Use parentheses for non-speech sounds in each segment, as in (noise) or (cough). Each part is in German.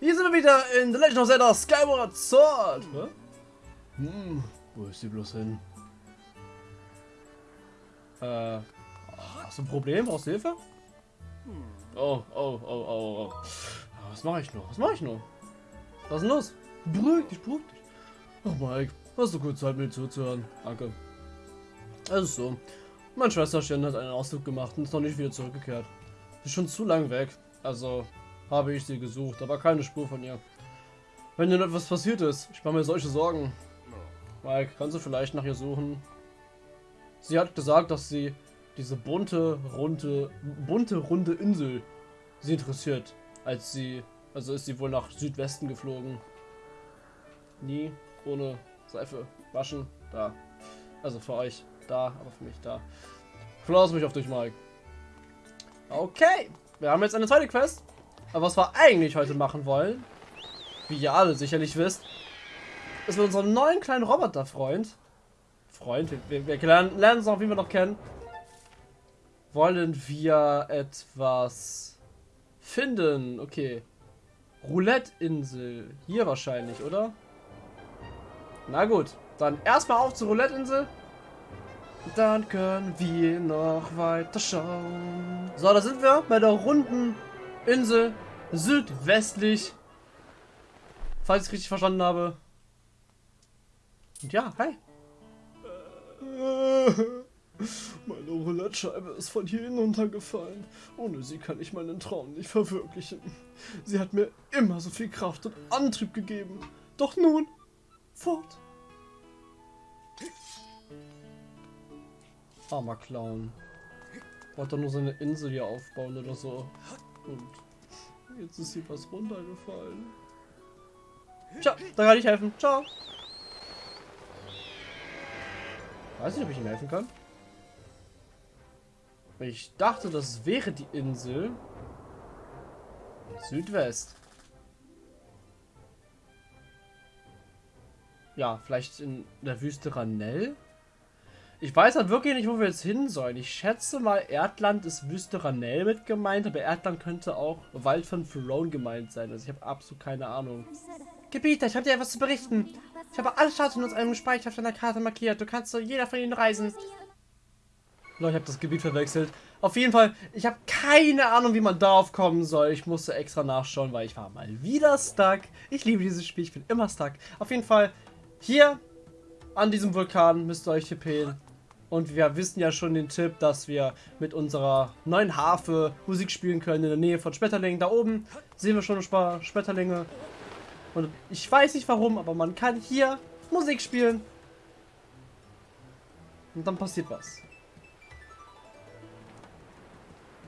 Hier sind wir wieder in The Legend of Zelda Skyward Sword. Hä? Hm, wo ist sie bloß hin? Äh, hast du ein Problem? Brauchst du Hilfe? Oh, oh, oh, oh, oh. Was mache ich nur? Was mache ich nur? Was ist denn los? Beruhig dich, beruhig dich. Ach Mike, hast du kurz Zeit mir zuzuhören? Danke. Es ist so. Mein Schwesterchen hat einen Ausflug gemacht und ist noch nicht wieder zurückgekehrt. Sie ist schon zu lang weg. Also habe ich sie gesucht, aber keine Spur von ihr. Wenn dir etwas passiert ist, ich mache mir solche Sorgen. Mike, kannst du vielleicht nach ihr suchen? Sie hat gesagt, dass sie diese bunte, runde, bunte, runde Insel sie interessiert. Als sie, also ist sie wohl nach Südwesten geflogen. Nie ohne Seife waschen. Da. Also für euch da, aber für mich da. Verlass mich auf dich, Mike. Okay, wir haben jetzt eine zweite Quest. Aber was wir eigentlich heute machen wollen, wie ihr alle sicherlich wisst, ist mit unserem neuen kleinen Roboter-Freund, Freund, wir, wir lernen, lernen es noch, wie wir noch kennen, wollen wir etwas finden. Okay. Roulette-Insel. Hier wahrscheinlich, oder? Na gut. Dann erstmal auf zur Roulette-Insel. Dann können wir noch weiter schauen. So, da sind wir bei der runden Insel südwestlich. Falls ich es richtig verstanden habe. Und ja, hi. Meine Roulette-Scheibe ist von hier hinuntergefallen. Ohne sie kann ich meinen Traum nicht verwirklichen. Sie hat mir immer so viel Kraft und Antrieb gegeben. Doch nun, fort. Armer Clown. Wollte nur seine Insel hier aufbauen oder so. Und jetzt ist hier was runtergefallen. Ciao, da kann ich helfen. Ciao. Weiß nicht, ob ich ihm helfen kann. Ich dachte, das wäre die Insel. Südwest. Ja, vielleicht in der Wüste Ranell? Ich weiß halt wirklich nicht, wo wir jetzt hin sollen. Ich schätze mal, Erdland ist Wüste Ranell mit gemeint, aber Erdland könnte auch Wald von Ferone gemeint sein. Also ich habe absolut keine Ahnung. Gebieter, ich habe dir etwas zu berichten. Ich habe alle Statuen aus einem Speicher auf deiner Karte markiert. Du kannst zu jeder von ihnen reisen. Leute, ich habe das Gebiet verwechselt. Auf jeden Fall, ich habe keine Ahnung, wie man darauf kommen soll. Ich musste extra nachschauen, weil ich war mal wieder stuck. Ich liebe dieses Spiel, ich bin immer stuck. Auf jeden Fall, hier an diesem Vulkan müsst ihr euch tippen. Und wir wissen ja schon den Tipp, dass wir mit unserer neuen Harfe Musik spielen können in der Nähe von Schmetterlingen. Da oben sehen wir schon ein paar Schmetterlinge. Und ich weiß nicht warum, aber man kann hier Musik spielen. Und dann passiert was.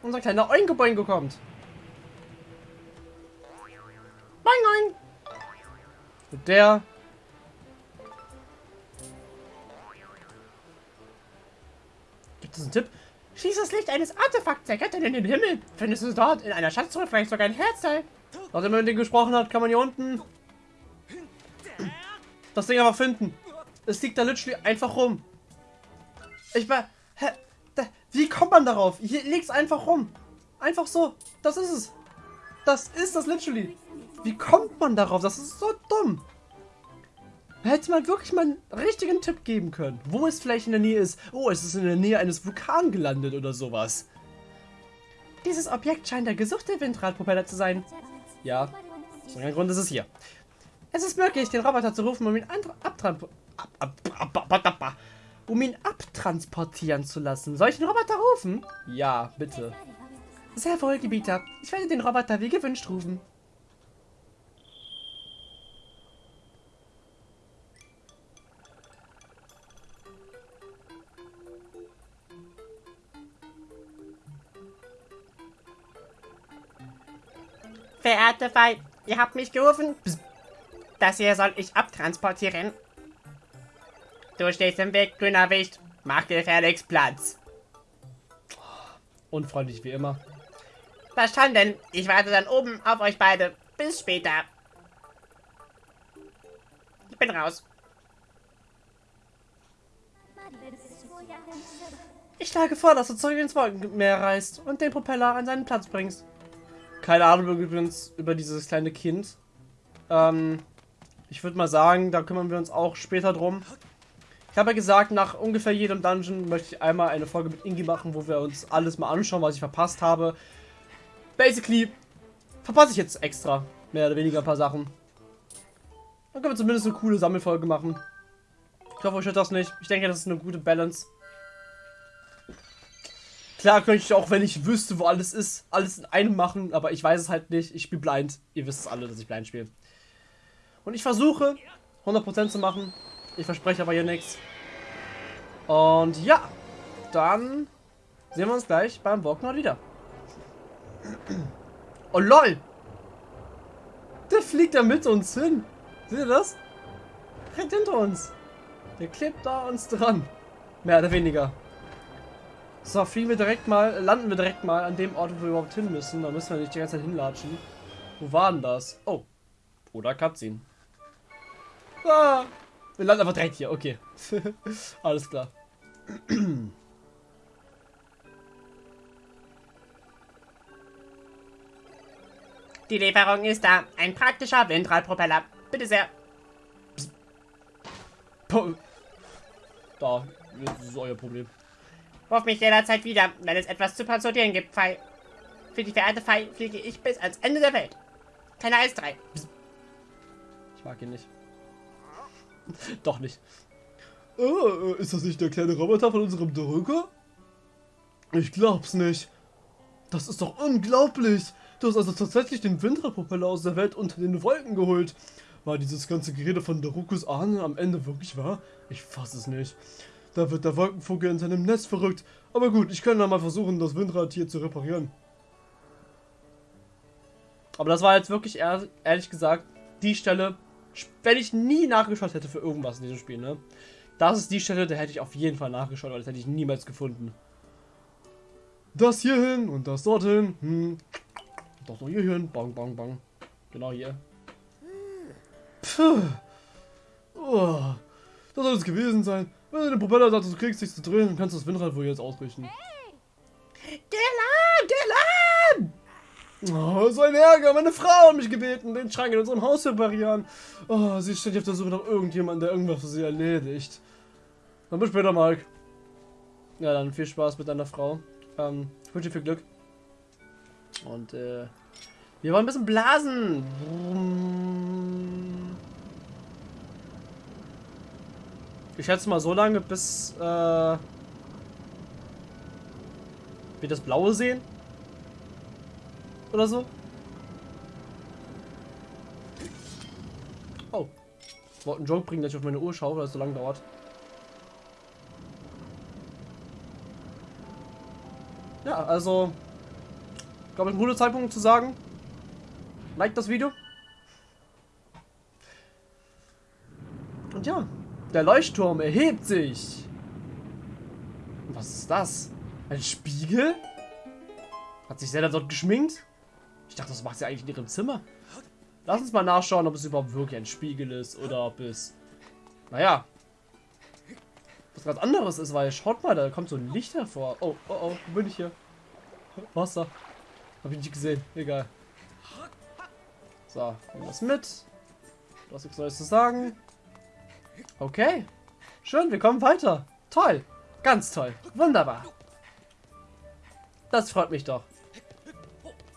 Unser kleiner Oingo Boingo kommt. Boing, boing. Und der Gibt es einen Tipp? Schieß das Licht eines Artefakts, erkennen in den Himmel. Findest du dort in einer Schatztruhe vielleicht sogar ein Herzteil? Nachdem er mit dem gesprochen hat, kann man hier unten das Ding aber finden. Es liegt da literally einfach rum. Ich war... Wie kommt man darauf? Hier liegt es einfach rum. Einfach so. Das ist es. Das ist das literally. Wie kommt man darauf? Das ist so dumm. Hätte man wirklich mal einen richtigen Tipp geben können. Wo es vielleicht in der Nähe ist. Oh, es ist in der Nähe eines Vulkans gelandet oder sowas. Dieses Objekt scheint der gesuchte Windradpropeller zu sein. Ja, aus irgendeinem Grund ist es hier. Es ist möglich, den Roboter zu rufen, um ihn, ab, um ihn abtransportieren zu lassen. Soll ich den Roboter rufen? Ja, bitte. Sehr wohl, Gebieter. Ich werde den Roboter wie gewünscht rufen. Verehrte Fei, ihr habt mich gerufen. Das hier soll ich abtransportieren. Du stehst im Weg, grüner Wicht. Mach gefälligst Platz. Unfreundlich wie immer. Verstanden. Ich warte dann oben auf euch beide. Bis später. Ich bin raus. Ich schlage vor, dass du zurück ins Wolkenmeer reist und den Propeller an seinen Platz bringst. Keine Ahnung übrigens über dieses kleine Kind. Ähm, ich würde mal sagen, da kümmern wir uns auch später drum. Ich habe ja gesagt, nach ungefähr jedem Dungeon möchte ich einmal eine Folge mit Ingi machen, wo wir uns alles mal anschauen, was ich verpasst habe. Basically verpasse ich jetzt extra mehr oder weniger ein paar Sachen. Dann können wir zumindest eine coole Sammelfolge machen. Ich hoffe, euch hört das nicht. Ich denke, das ist eine gute Balance. Klar könnte ich auch, wenn ich wüsste, wo alles ist, alles in einem machen, aber ich weiß es halt nicht. Ich spiele blind. Ihr wisst es alle, dass ich blind spiele. Und ich versuche, 100% zu machen. Ich verspreche aber hier nichts. Und ja, dann sehen wir uns gleich beim Walknot wieder. Oh lol! Der fliegt da mit uns hin. Seht ihr das? Direkt hinter uns. Der klebt da uns dran. Mehr oder weniger. So, fliegen wir direkt mal, landen wir direkt mal an dem Ort, wo wir überhaupt hin müssen. Da müssen wir nicht die ganze Zeit hinlatschen. Wo war denn das? Oh. Oder Cutscene. Ah, wir landen einfach direkt hier, okay. (laughs) Alles klar. Die Lieferung ist da. Ein praktischer Windradpropeller. Bitte sehr. Da, das ist euer Problem. Ruf mich jederzeit wieder, wenn es etwas zu transportieren gibt, Fei. Für die verehrte Fei fliege ich bis ans Ende der Welt. Keine Eis 3. Ich mag ihn nicht. (laughs) Doch nicht. Oh, ist das nicht der kleine Roboter von unserem Drücker? Ich glaub's nicht. Das ist doch unglaublich. Du hast also tatsächlich den Windradpropeller aus der Welt unter den Wolken geholt. War dieses ganze Gerede von Darukus Ahnen am Ende wirklich wahr? Ich fass es nicht. Da wird der Wolkenvogel in seinem Nest verrückt. Aber gut, ich kann da mal versuchen, das Windrad hier zu reparieren. Aber das war jetzt wirklich ehrlich gesagt die Stelle, wenn ich nie nachgeschaut hätte für irgendwas in diesem Spiel, ne? Das ist die Stelle, da hätte ich auf jeden Fall nachgeschaut, aber das hätte ich niemals gefunden. Das hier hin und das dorthin. Hm. Doch noch hier hin. Bang, bang, bang. Genau hier. Puh. Oh. Das soll es gewesen sein. Wenn du den Propeller sagst, du kriegst dich zu drehen, kannst du das Windrad wohl jetzt ausrichten. Dylan! Dylan! Oh, so ein Ärger. Meine Frau hat mich gebeten, den Schrank in unserem Haus zu reparieren. Oh, sie steht auf der Suche nach irgendjemandem, der irgendwas für sie erledigt. Dann bis später, Mike. Ja, dann viel Spaß mit deiner Frau. Ähm, ich wünsche dir viel Glück. Und, äh, wir wollen ein bisschen blasen. Ich schätze mal so lange, bis, äh, wir das Blaue sehen. Oder so. Oh. Ich wollte einen Joke bringen, dass ich auf meine Uhr schaue, weil es so lange dauert. Ja, also, glaube ich, ein guter Zeitpunkt zu sagen, like das Video. Und ja, der Leuchtturm erhebt sich. Was ist das? Ein Spiegel? Hat sich Zelda dort geschminkt? Ich dachte, das macht sie eigentlich in ihrem Zimmer. Lass uns mal nachschauen, ob es überhaupt wirklich ein Spiegel ist oder ob es... Naja. Was ganz anderes ist, weil schaut mal, da kommt so ein Licht hervor. Oh, oh, oh, wo bin ich hier? Wasser. Hab ich nicht gesehen. Egal. So, nehmen wir das mit. Du hast nichts Neues zu sagen. Okay. Schön, wir kommen weiter. Toll. Ganz toll. Wunderbar. Das freut mich doch.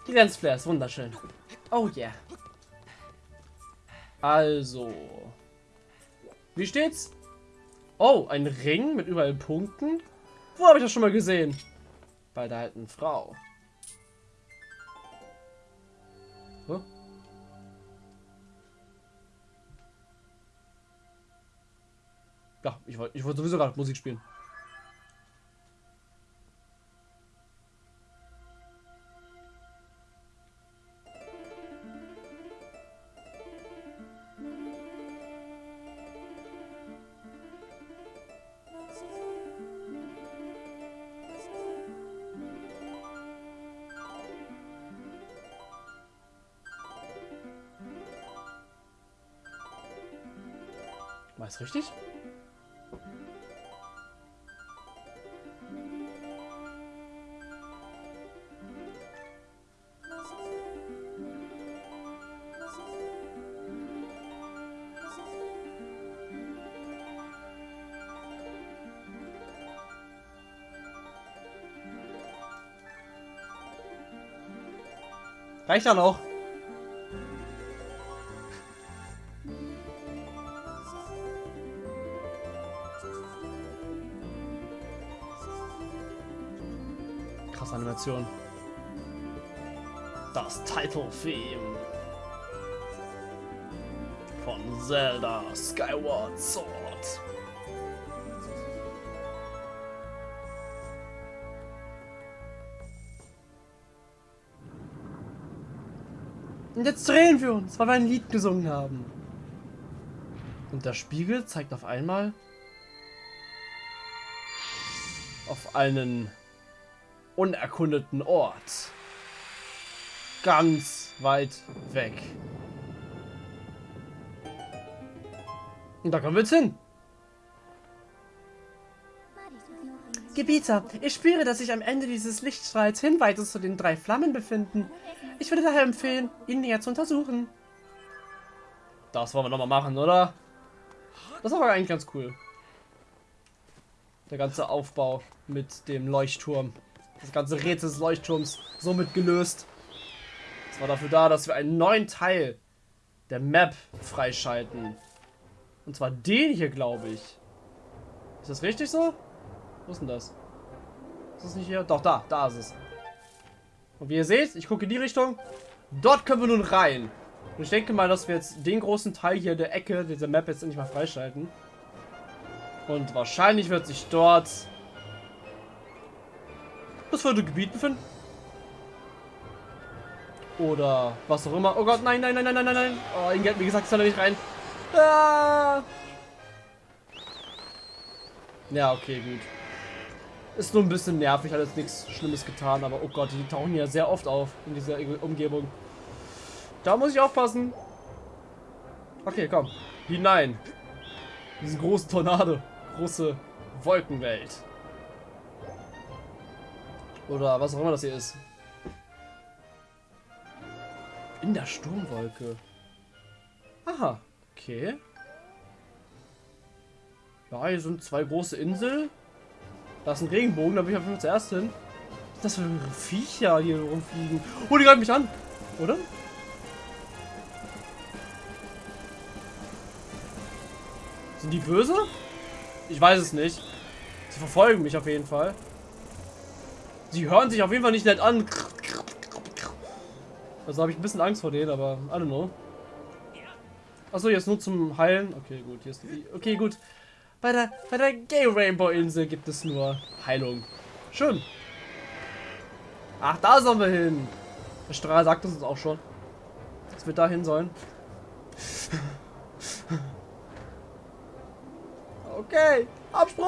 Die Lensflare ist wunderschön. Oh yeah. Also. Wie steht's? Oh, ein Ring mit überall Punkten? Wo habe ich das schon mal gesehen? Bei der alten Frau. Huh? Ja, ich wollte ich wollt sowieso gerade Musik spielen. Reicht dann auch. Krasse Animation. Das Title Theme von Zelda Skyward Sword. Und jetzt drehen wir uns, weil wir ein Lied gesungen haben. Und der Spiegel zeigt auf einmal auf einen unerkundeten Ort. Ganz weit weg. Und da kommen wir jetzt hin. Gebieter, ich spüre, dass sich am Ende dieses Lichtstrahls Hinweise zu den drei Flammen befinden. Ich würde daher empfehlen, ihn näher zu untersuchen. Das wollen wir nochmal machen, oder? Das war eigentlich ganz cool. Der ganze Aufbau mit dem Leuchtturm. Das ganze Rätsel des Leuchtturms somit gelöst. Das war dafür da, dass wir einen neuen Teil der Map freischalten. Und zwar den hier, glaube ich. Ist das richtig so? Wo ist denn das? Ist das nicht hier? Doch, da. Da ist es. Und wie ihr seht, ich gucke in die Richtung. Dort können wir nun rein. Und ich denke mal, dass wir jetzt den großen Teil hier der Ecke dieser Map jetzt endlich mal freischalten. Und wahrscheinlich wird sich dort das vierte Gebiet befinden. Oder was auch immer. Oh Gott, nein, nein, nein, nein, nein, nein. Oh, hat mir gesagt, soll er nicht rein. Ah. Ja, okay, gut. Ist nur ein bisschen nervig, hat jetzt nichts Schlimmes getan, aber oh Gott, die tauchen ja sehr oft auf in dieser Umgebung. Da muss ich aufpassen. Okay, komm. Hinein. Diesen großen Tornado. Große Wolkenwelt. Oder was auch immer das hier ist. In der Sturmwolke. Aha, okay. Ja, hier sind zwei große Inseln. Da ist ein Regenbogen, da bin ich auf jeden Fall zuerst hin. Das für Viecher hier rumfliegen? Oh, die greifen mich an. Oder? Sind die böse? Ich weiß es nicht. Sie verfolgen mich auf jeden Fall. Sie hören sich auf jeden Fall nicht nett an. Also habe ich ein bisschen Angst vor denen, aber I don't know. Achso, jetzt nur zum Heilen. Okay, gut. Hier ist die, okay, gut. Bei der, bei der Gay Rainbow Insel gibt es nur Heilung. Schön. Ach, da sollen wir hin. Der Strahl sagt es uns auch schon. Dass wir da hin sollen. (laughs) Okay. Absprung!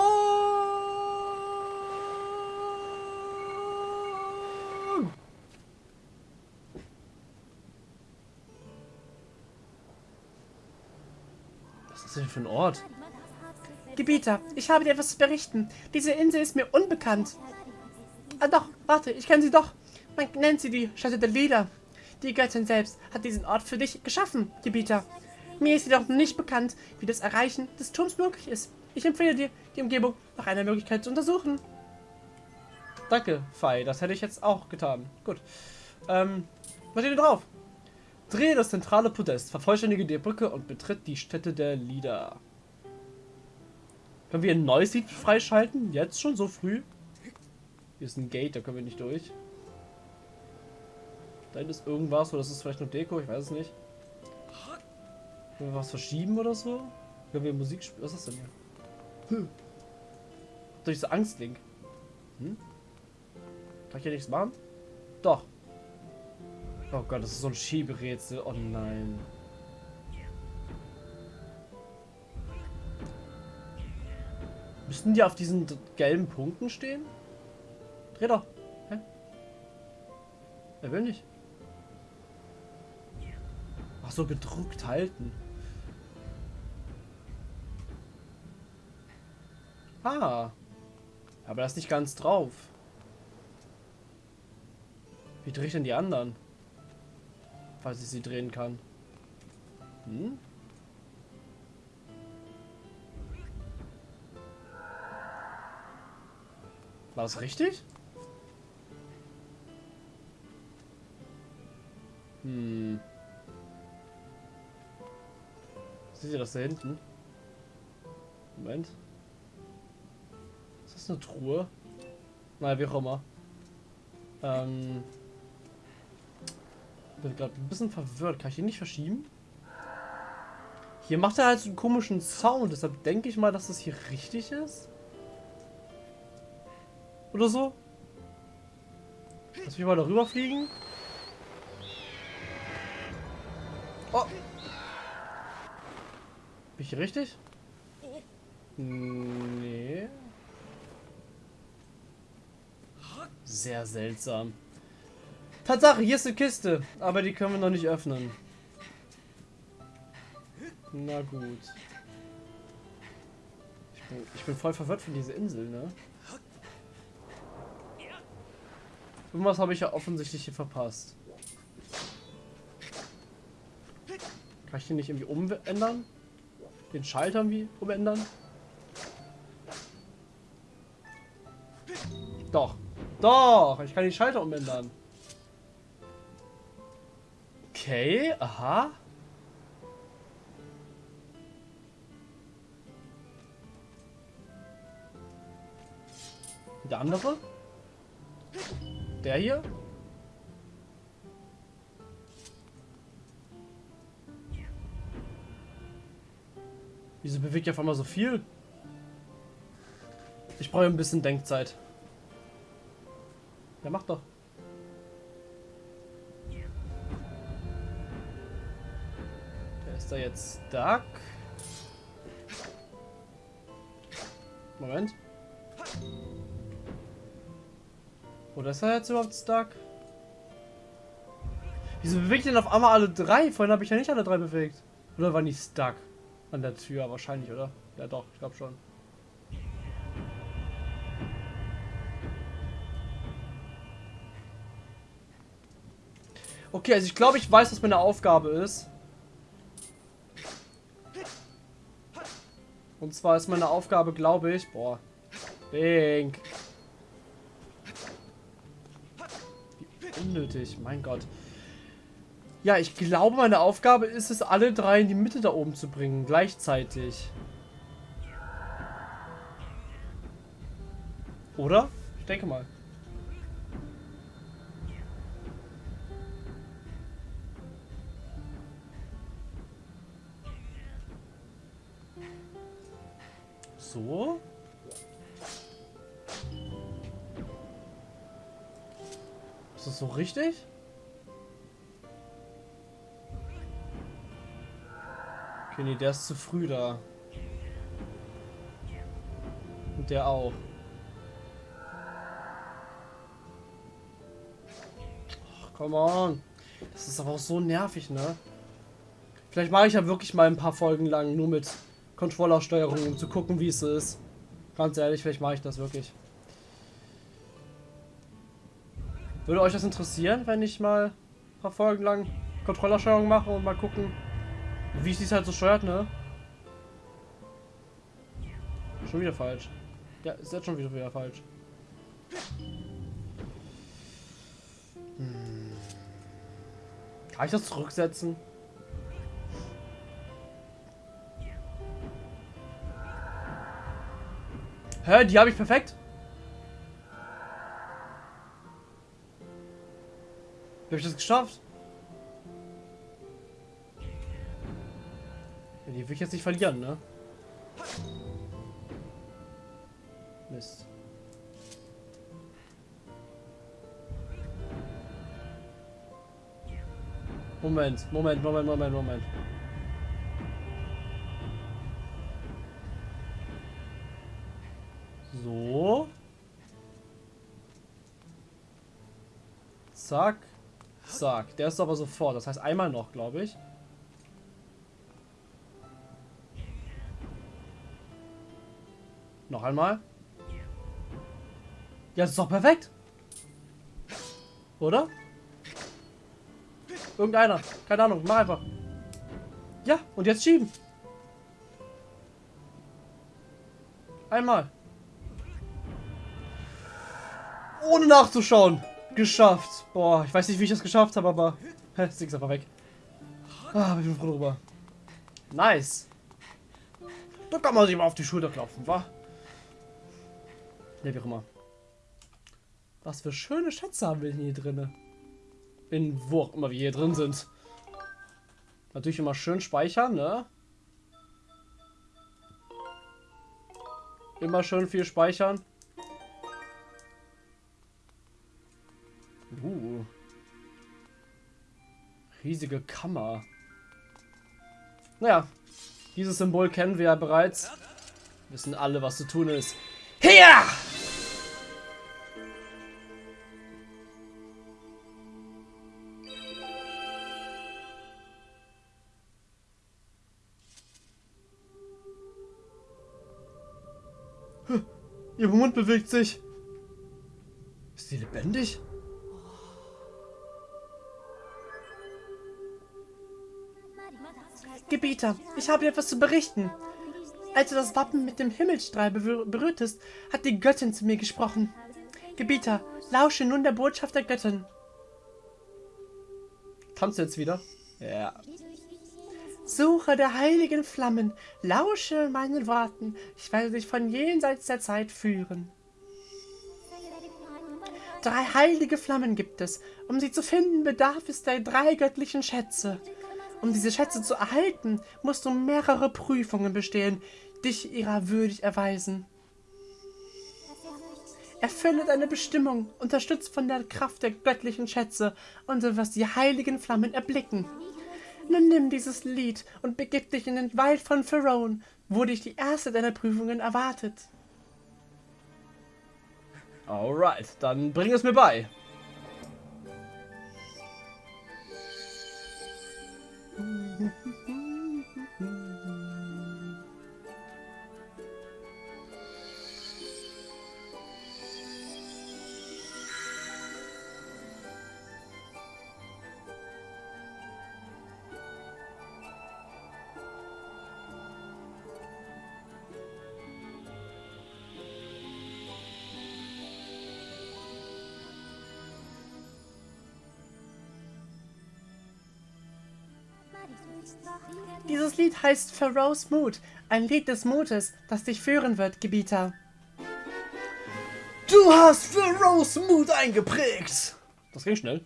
Was ist das denn für ein Ort? Gebieter, ich habe dir etwas zu berichten. Diese Insel ist mir unbekannt. Ah doch, warte, ich kenne sie doch. Man nennt sie die Stätte der Lieder. Die Göttin selbst hat diesen Ort für dich geschaffen, Gebieter. Mir ist jedoch nicht bekannt, wie das Erreichen des Turms möglich ist. Ich empfehle dir, die Umgebung nach einer Möglichkeit zu untersuchen. Danke, Fei. Das hätte ich jetzt auch getan. Gut. Ähm, was steht denn drauf? Drehe das zentrale Podest, vervollständige die Brücke und betritt die Stätte der Lieder. Können wir ein neues Lied freischalten? Jetzt schon so früh? Hier ist ein Gate, da können wir nicht durch. Da ist irgendwas, oder das ist vielleicht nur Deko, ich weiß es nicht. Können wir was verschieben oder so? Können wir Musik spielen? Was ist das denn hier? Hm. Durch so Angstlink. Hm? Kann ich hier nichts machen? Doch. Oh Gott, das ist so ein Schieberätsel. Oh nein. Müssten die auf diesen gelben Punkten stehen? Dreh doch. Hä? Er will nicht. Ach so, gedruckt halten. Ah. Aber das ist nicht ganz drauf. Wie drehe ich denn die anderen? Falls ich sie drehen kann. Hm? War das richtig? Hm. Seht ihr das da hinten? Moment. Ist das eine Truhe? Naja, wie auch immer. Ähm. Bin gerade ein bisschen verwirrt. Kann ich ihn nicht verschieben? Hier macht er halt so einen komischen Sound. Deshalb denke ich mal, dass das hier richtig ist. Oder so. Lass mich mal darüber fliegen. Oh. Bin ich richtig? Nee. Sehr seltsam. Tatsache, hier ist eine Kiste. Aber die können wir noch nicht öffnen. Na gut. Ich bin, ich bin voll verwirrt von dieser Insel, ne? Irgendwas habe ich ja offensichtlich hier verpasst. Kann ich den nicht irgendwie umändern? Den Schalter irgendwie umändern? Doch. Doch, ich kann den Schalter umändern. Okay, aha. Der andere? Der hier? Wieso bewegt ihr auf einmal so viel? Ich brauche ein bisschen Denkzeit. Ja, mach doch. Der ist da jetzt stuck. Moment. Oder ist er jetzt überhaupt stuck? Wieso bewegt denn auf einmal alle drei? Vorhin habe ich ja nicht alle drei bewegt. Oder war nicht stuck? An der Tür wahrscheinlich, oder? Ja doch, ich glaube schon. Okay, also ich glaube, ich weiß, was meine Aufgabe ist. Und zwar ist meine Aufgabe, glaube ich... Boah. Link. Unnötig, mein Gott. Ja, ich glaube, meine Aufgabe ist es, alle drei in die Mitte da oben zu bringen, gleichzeitig. Oder? Ich denke mal. So. Das so richtig? Okay, nee, der ist zu früh da. Und der auch. Ach, come on. Das ist aber auch so nervig, ne? Vielleicht mache ich ja wirklich mal ein paar Folgen lang nur mit Controllersteuerung, um zu gucken, wie es ist. Ganz ehrlich, vielleicht mache ich das wirklich. Würde euch das interessieren, wenn ich mal ein paar Folgen lang Controllersteuerung mache und mal gucken, wie es halt so steuert, ne? Schon wieder falsch. Ja, ist jetzt schon wieder, wieder falsch. Hm. Kann ich das zurücksetzen? Hä, die habe ich perfekt. Habe ich das geschafft? Ja, die will ich jetzt nicht verlieren, ne? Mist. Moment, Moment, Moment, Moment, Moment. So. Zack. Zack. Der ist aber sofort. Das heißt einmal noch, glaube ich. Noch einmal. Ja, das ist doch perfekt. Oder? Irgendeiner. Keine Ahnung. Mach einfach. Ja, und jetzt schieben. Einmal. Ohne nachzuschauen. Geschafft. Boah, ich weiß nicht, wie ich das geschafft habe, aber Sie ist einfach weg. Ah, ich bin froh drüber. Nice. Da kann man sich mal auf die Schulter klopfen, wa? Ja, wie auch immer. Was für schöne Schätze haben wir hier drin? In wo auch immer wir hier drin sind. Natürlich immer schön speichern, ne? Immer schön viel speichern. Riesige Kammer. Naja, dieses Symbol kennen wir ja bereits. Wissen alle, was zu tun ist. Hier! Ihr Mund bewegt sich. Ist sie lebendig? Gebieter, ich habe dir etwas zu berichten. Als du das Wappen mit dem Himmelstrahl berührtest, hat die Göttin zu mir gesprochen. Gebieter, lausche nun der Botschaft der Göttin. Tanzt jetzt wieder? Ja. Suche der heiligen Flammen, lausche meinen Worten, ich werde dich von jenseits der Zeit führen. Drei heilige Flammen gibt es. Um sie zu finden, bedarf es der drei göttlichen Schätze. Um diese Schätze zu erhalten, musst du mehrere Prüfungen bestehen, dich ihrer würdig erweisen. Erfülle deine Bestimmung, unterstützt von der Kraft der göttlichen Schätze und du wirst die heiligen Flammen erblicken. Nun nimm dieses Lied und begib dich in den Wald von Pharaon, wo dich die erste deiner Prüfungen erwartet. Alright, dann bring es mir bei. Dieses Lied heißt Pharaoh's Mut, ein Lied des Mutes, das dich führen wird, Gebieter. Du hast Pharaoh's Mut eingeprägt! Das ging schnell.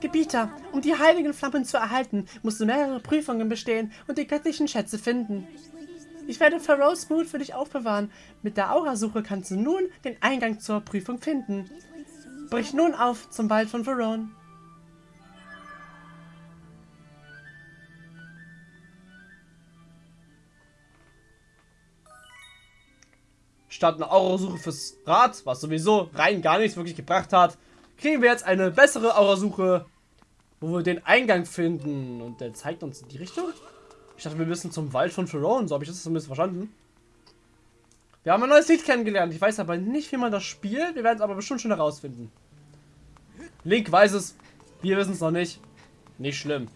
Gebieter, um die heiligen Flammen zu erhalten, musst du mehrere Prüfungen bestehen und die göttlichen Schätze finden. Ich werde Pharaoh's Mut für dich aufbewahren. Mit der Aurasuche kannst du nun den Eingang zur Prüfung finden. Brich nun auf zum Wald von Veron. Statt eine Aurasuche fürs Rad, was sowieso rein gar nichts wirklich gebracht hat, kriegen wir jetzt eine bessere Aurasuche, wo wir den Eingang finden. Und der zeigt uns in die Richtung. Ich dachte, wir müssen zum Wald von Ferone. So habe ich das zumindest verstanden. Wir haben ein neues Lied kennengelernt. Ich weiß aber nicht, wie man das spielt. Wir werden es aber bestimmt schon herausfinden. Link weiß es. Wir wissen es noch nicht. Nicht schlimm.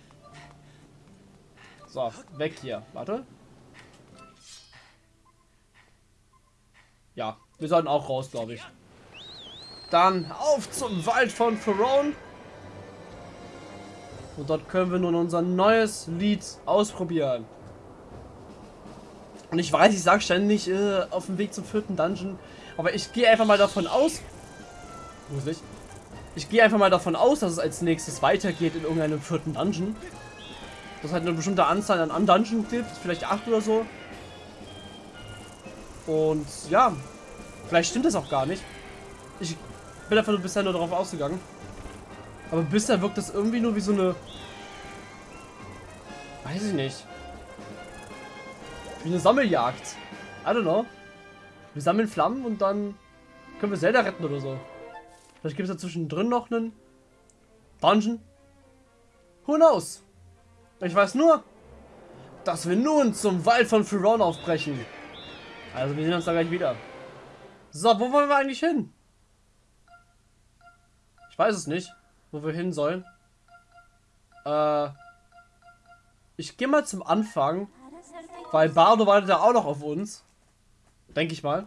So, weg hier. Warte. Ja, wir sollten auch raus, glaube ich. Dann auf zum Wald von Ferone. Und dort können wir nun unser neues Lied ausprobieren. Und ich weiß, ich sage ständig äh, auf dem Weg zum vierten Dungeon. Aber ich gehe einfach mal davon aus. Muss ich? Ich gehe einfach mal davon aus, dass es als nächstes weitergeht in irgendeinem vierten Dungeon. Das hat eine bestimmte Anzahl an Dungeon gibt, vielleicht acht oder so. Und ja, vielleicht stimmt das auch gar nicht. Ich bin einfach nur bisher nur darauf ausgegangen. Aber bisher wirkt das irgendwie nur wie so eine... Weiß ich nicht. Wie eine Sammeljagd. I don't know. Wir sammeln Flammen und dann können wir Zelda retten oder so. Vielleicht gibt es da zwischendrin noch einen Dungeon. Who knows? Ich weiß nur, dass wir nun zum Wald von Furon aufbrechen. Also wir sehen uns da gleich wieder. So, wo wollen wir eigentlich hin? Ich weiß es nicht, wo wir hin sollen. Äh, ich gehe mal zum Anfang, weil Bardo wartet ja auch noch auf uns. Denke ich mal.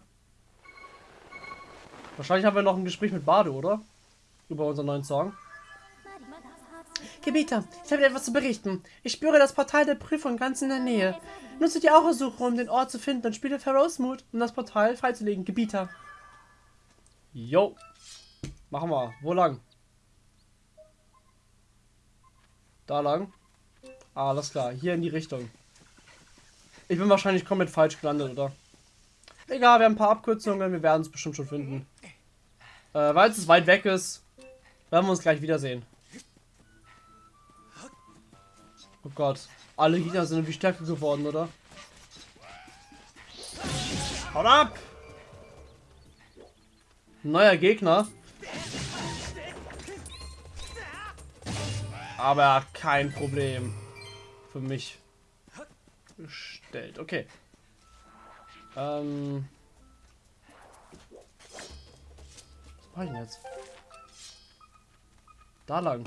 Wahrscheinlich haben wir noch ein Gespräch mit Bade, oder? Über unseren neuen Song. Gebieter, ich habe dir etwas zu berichten. Ich spüre das Portal der Prüfung ganz in der Nähe. Nutze die Aura-Suche, um den Ort zu finden und spiele Pharaoh's Mood, um das Portal freizulegen. Gebieter. Jo. Machen wir. Wo lang? Da lang? Ah, alles klar. Hier in die Richtung. Ich bin wahrscheinlich komplett falsch gelandet, oder? Egal, wir haben ein paar Abkürzungen. Wir werden es bestimmt schon finden. Äh, Weil es weit weg ist, werden wir uns gleich wiedersehen. Oh Gott. Alle Gegner sind irgendwie stärker geworden, oder? Haut ab! Neuer Gegner. Aber kein Problem. Für mich gestellt. Okay. Ähm. Was mache ich denn jetzt? Da lang.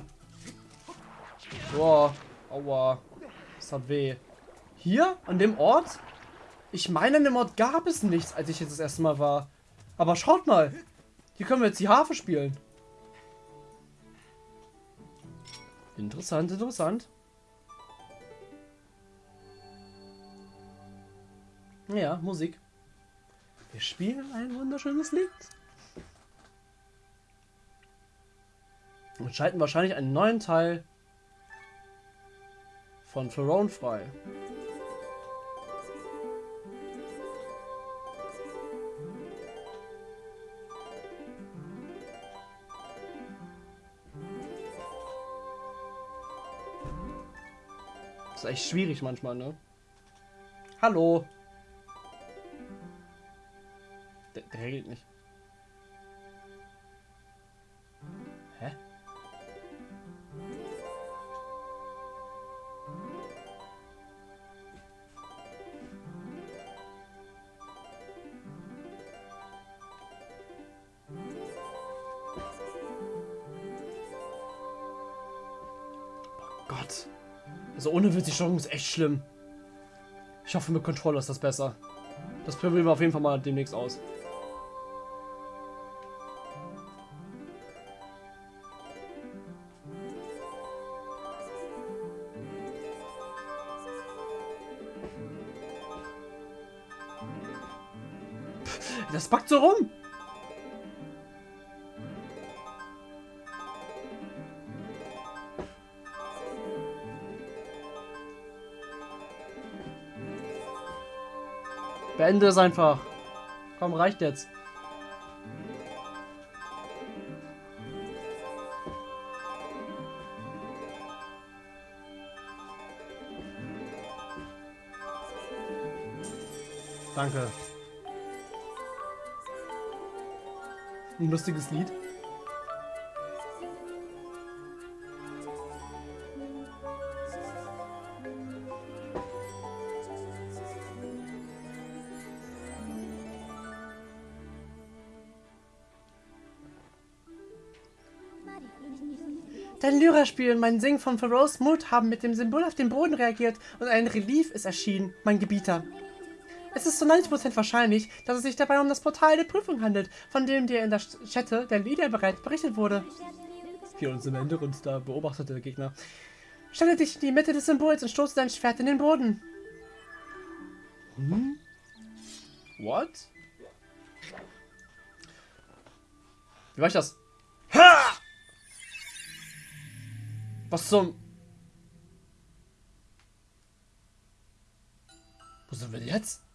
Boah. Aua. Das hat weh. Hier? An dem Ort? Ich meine, an dem Ort gab es nichts, als ich jetzt das erste Mal war. Aber schaut mal. Hier können wir jetzt die Harfe spielen. Interessant, interessant. Ja, Musik. Wir spielen ein wunderschönes Lied. Und schalten wahrscheinlich einen neuen Teil von Pharaon frei. Das ist echt schwierig manchmal, ne? Hallo. Der, regelt nicht. Hä? Oh Gott. Also ohne Witz, die Steuerung ist echt schlimm. Ich hoffe, mit Controller ist das besser. Das probieren wir auf jeden Fall mal demnächst aus. Das packt so rum. Beende es einfach. Komm, reicht jetzt. Danke. Ein lustiges Lied. Dein Lyra-Spiel und mein Singen von Pharaoh's Mood haben mit dem Symbol auf den Boden reagiert und ein Relief ist erschienen, mein Gebieter. Es ist zu 90% wahrscheinlich, dass es sich dabei um das Portal der Prüfung handelt, von dem dir in der Chatte der Lieder bereits berichtet wurde. Hier uns im Hintergrund da beobachtete der Gegner. Stelle dich in die Mitte des Symbols und stoße dein Schwert in den Boden. Hm? What? Wie war ich das? Ha! Was zum... Wo sind wir jetzt?